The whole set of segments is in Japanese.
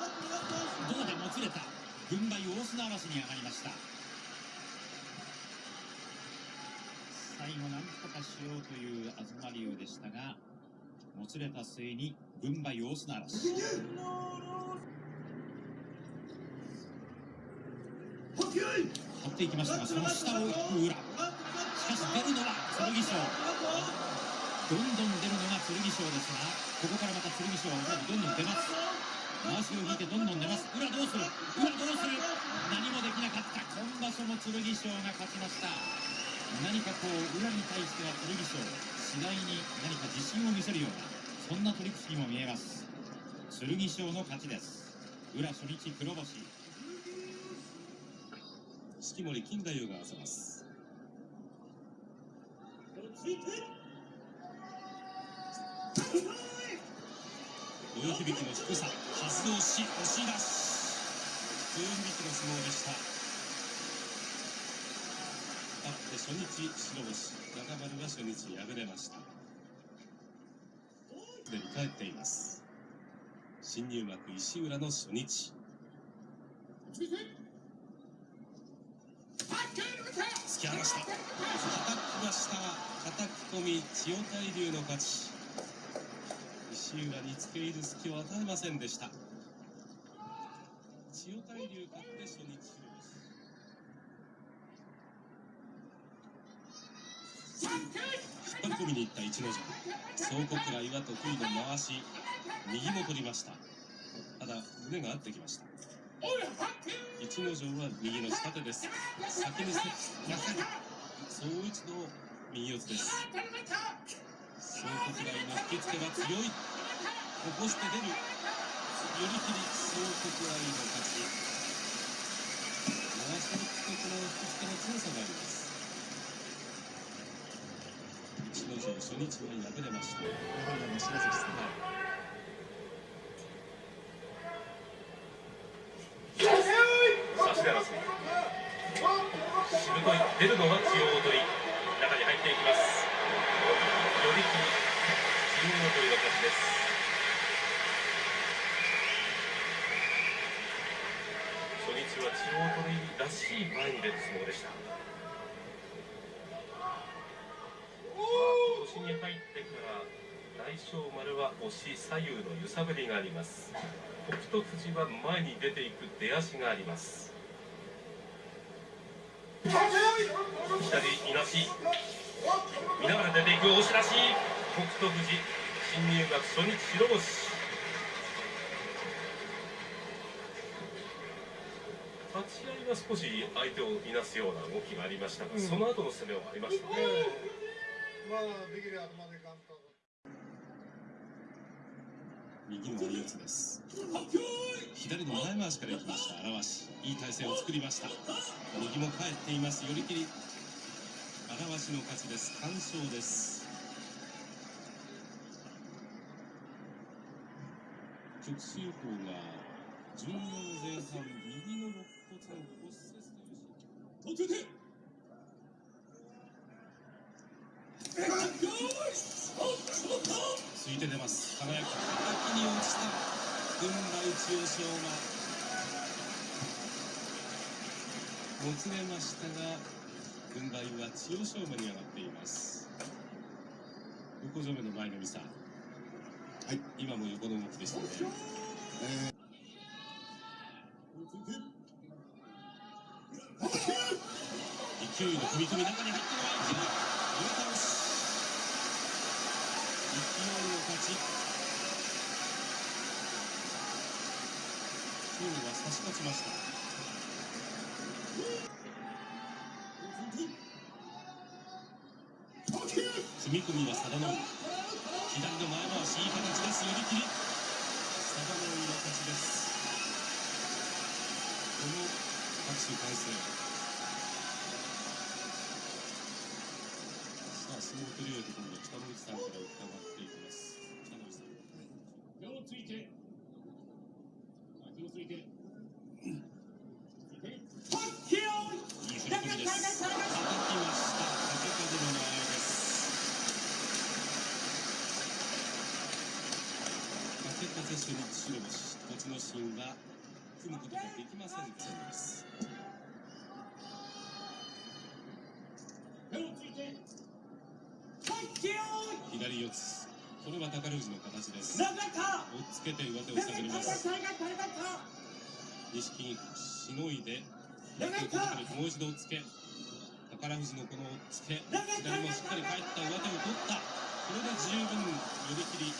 うでもつれた。軍配大砂嵐に上がりました。最後なんとかしようという東龍でしたが、もつれた末に軍配大砂嵐。張っていきましたが、その下を行く裏。しかし出るのは剣翔。どんどん出るのが剣翔ですが、ここからまた剣翔はどんどん出ます。回しを引いてどんどん出ます。裏どうする？裏どうする？何もできなかった。今場所も剣翔が勝ちました。何かこう、裏に対しては剣翔、次第に何か自信を見せるような、そんな取り口にも見えます。剣翔の勝ちです。裏初日黒星。式守金太夫が合わせます上響きの低さ発動し押し出し上響きの相撲でした。勝って初日白星中丸は初日敗れました。すでに帰っています。新入幕石浦の初日。突き放した。叩きました。叩き込み千代大龍の勝ち。石浦に付け入る隙を与えませんでした。千代大龍勝って初日引っ張り込みに行った逸ノ城総国が岩得意の回し右も取りました。ただ胸が合ってきました。逸ノ城は右の下手です。先にそう一度右四つです。総国大の引き付けが強い。起こして出る。寄り切り総国大の勝ち。流しにくとこの引き付けの強さがあります。逸ノ城初日は敗れました。やはりあの白関さんしぶとい出るのは中央取り中に入っていきます寄り切り中央取りの勝ちです初日は中央取りらしい前に出る相撲でした。今年に入ってから大翔丸は押し左右の揺さぶりがあります。北勝富士は前に出ていく出足があります。左いなし。見ながら出ていく押し出し。北勝富士新入学初日白星立ち合いは少し相手をいなすような動きがありましたが、うん、その後の攻めはありましたね、まあできればまで簡単右の相四つです。左の前回しからいきました荒鷲。いい体勢を作りました。右も返っています。寄り切り。荒鷲の勝ちです。完勝です直進法が14前半右の肋骨の骨折というしついて出ます輝き叩きに落ちた軍配千代翔馬もつれましたが軍配は千代翔馬に上がっています横上目の前の美さんはい今も横の動きでしたね、えー、勢いの踏み込み中に入ってのは一塁勢いの勝ち。差し勝ちました。踏み込みは佐田の左の前い体勢さあス今度北の内さんから伺っていきます。北の内さん。手をついて。手をついて風白星。栃ノ心は組むことができませんでした左四つ。これは宝富士の形です。押っつけて上手を下げます。錦木しのいでもう一度押っつけ。宝富士のこの押っつけ。左もしっかり返った。上手を取った。これで十分寄り切り。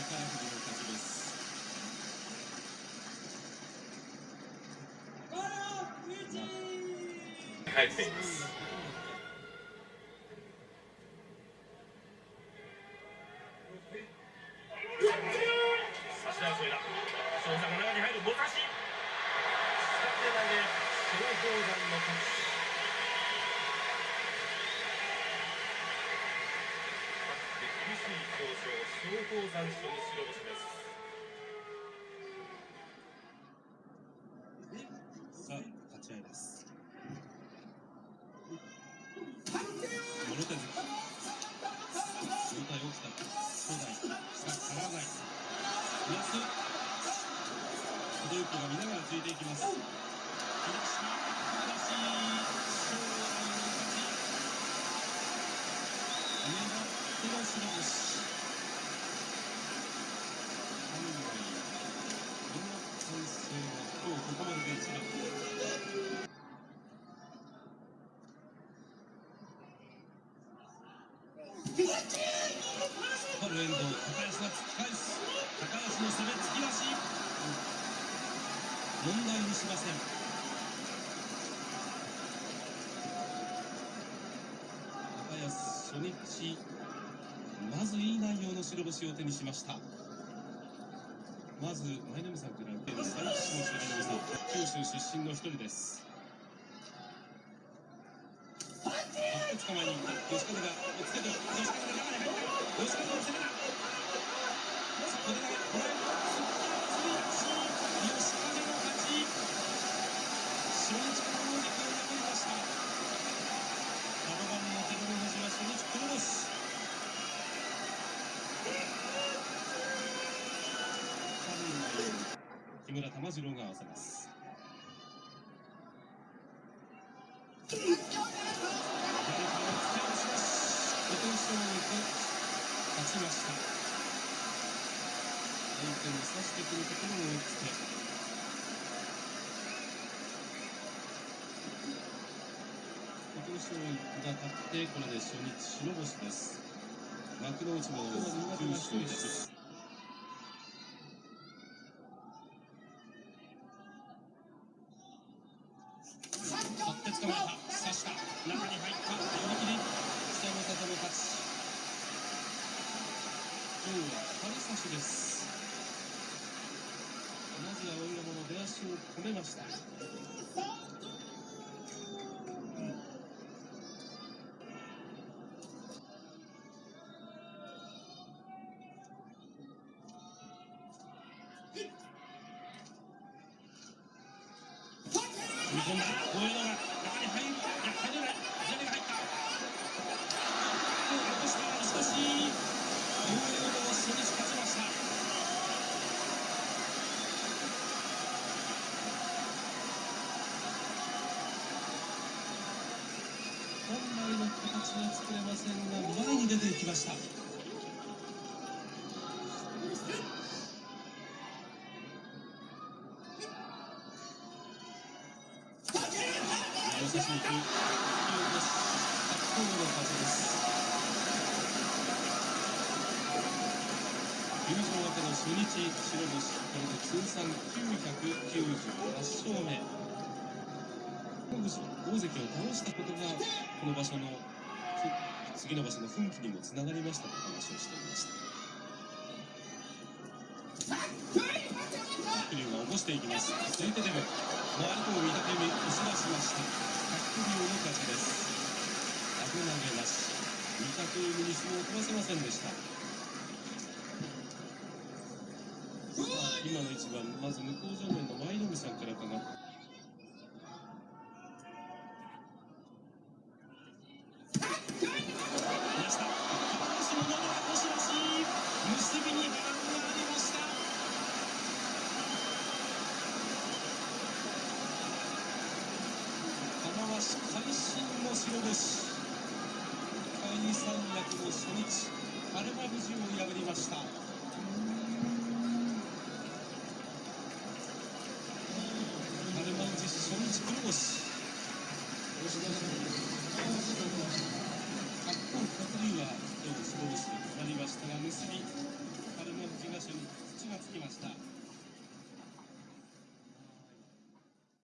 宝富士の勝ちです。帰っています差し争いだ翔さんが中に入るもたし下手投げ松鳳山の勝ち厳しい交渉松鳳山初日白星です。さあ立ち合いです。もろ手突き状態起きた初代下からないプラス小手が見ながらついていきます。エンド高安が突き返す高安の攻め突き出し。問題にしません。高安初日まずいい内容の白星を手にしました。まず舞の海さんから受ける最初の白星さん九州出身の一人です。バック捕まえに行った。吉風がつけて吉風が中に入った吉風の攻めだ木村玉次郎が合わせます。勝ちました。相手に差してくるところを追いつけ。琴勝峰が勝ってこれで初日白星です。幕内の九州です今日は張り差しです。まずはお色物出足を止めました。踏み込ん。だ大江戸が形は作れませんが前に出ていきました。寄せしに行く突き落とし白鵬の勝ちです休場明けの初日白星これで通算998勝目。大関を倒したことがこの場所の次の場所の奮起にもつながりましたと話をしていました白龍が起こしていきます続いてでも回り込む御嶽海押し出しました白龍の勝ちです危なげなし御嶽海に相撲を取らせませんでした今の一番まず向正面の舞の海さんから伺って